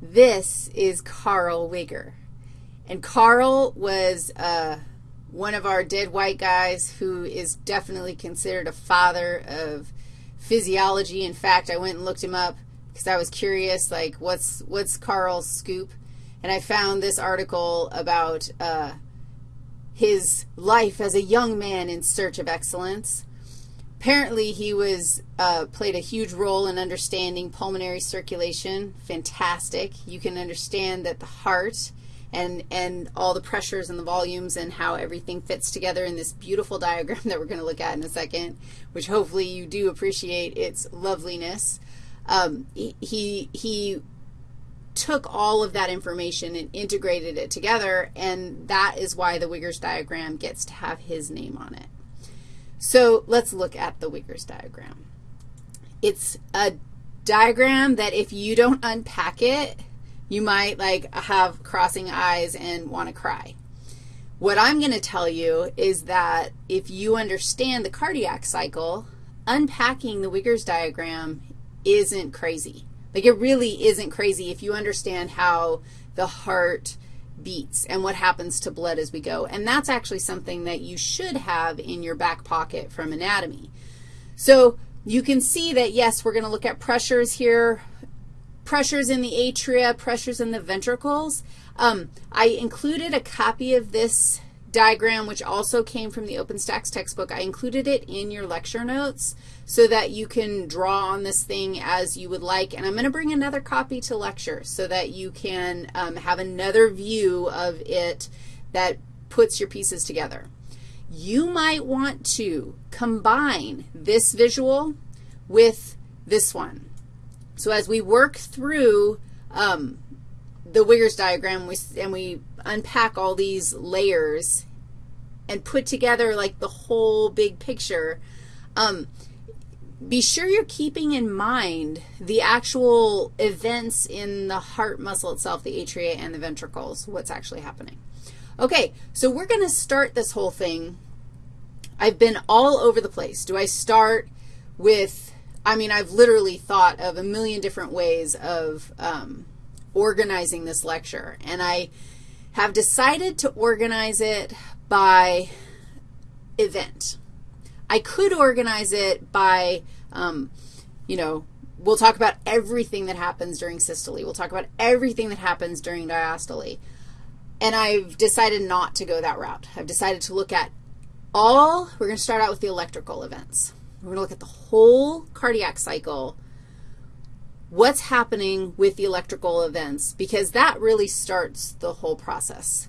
This is Carl Wigger. And Carl was uh, one of our dead white guys who is definitely considered a father of physiology. In fact, I went and looked him up because I was curious, like, what's, what's Carl's scoop? And I found this article about uh, his life as a young man in search of excellence. Apparently, he was uh, played a huge role in understanding pulmonary circulation. Fantastic. You can understand that the heart and, and all the pressures and the volumes and how everything fits together in this beautiful diagram that we're going to look at in a second, which hopefully you do appreciate its loveliness. Um, he, he took all of that information and integrated it together, and that is why the Wiggers diagram gets to have his name on it. So let's look at the Wiggers diagram. It's a diagram that if you don't unpack it, you might like have crossing eyes and want to cry. What I'm going to tell you is that if you understand the cardiac cycle, unpacking the Wiggers diagram isn't crazy. Like it really isn't crazy if you understand how the heart beats and what happens to blood as we go. And that's actually something that you should have in your back pocket from anatomy. So you can see that, yes, we're going to look at pressures here, pressures in the atria, pressures in the ventricles. Um, I included a copy of this diagram, which also came from the OpenStax textbook. I included it in your lecture notes so that you can draw on this thing as you would like. And I'm going to bring another copy to lecture so that you can um, have another view of it that puts your pieces together. You might want to combine this visual with this one. So as we work through um, the Wiggers diagram we, and we unpack all these layers and put together like the whole big picture, um, be sure you're keeping in mind the actual events in the heart muscle itself, the atria and the ventricles, what's actually happening. Okay, so we're going to start this whole thing. I've been all over the place. Do I start with, I mean, I've literally thought of a million different ways of um, organizing this lecture, and I have decided to organize it by event. I could organize it by, um, you know, we'll talk about everything that happens during systole. We'll talk about everything that happens during diastole. And I've decided not to go that route. I've decided to look at all, we're going to start out with the electrical events. We're going to look at the whole cardiac cycle, what's happening with the electrical events, because that really starts the whole process.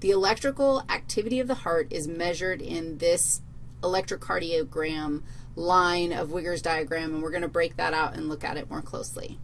The electrical activity of the heart is measured in this electrocardiogram line of Wigger's diagram, and we're going to break that out and look at it more closely.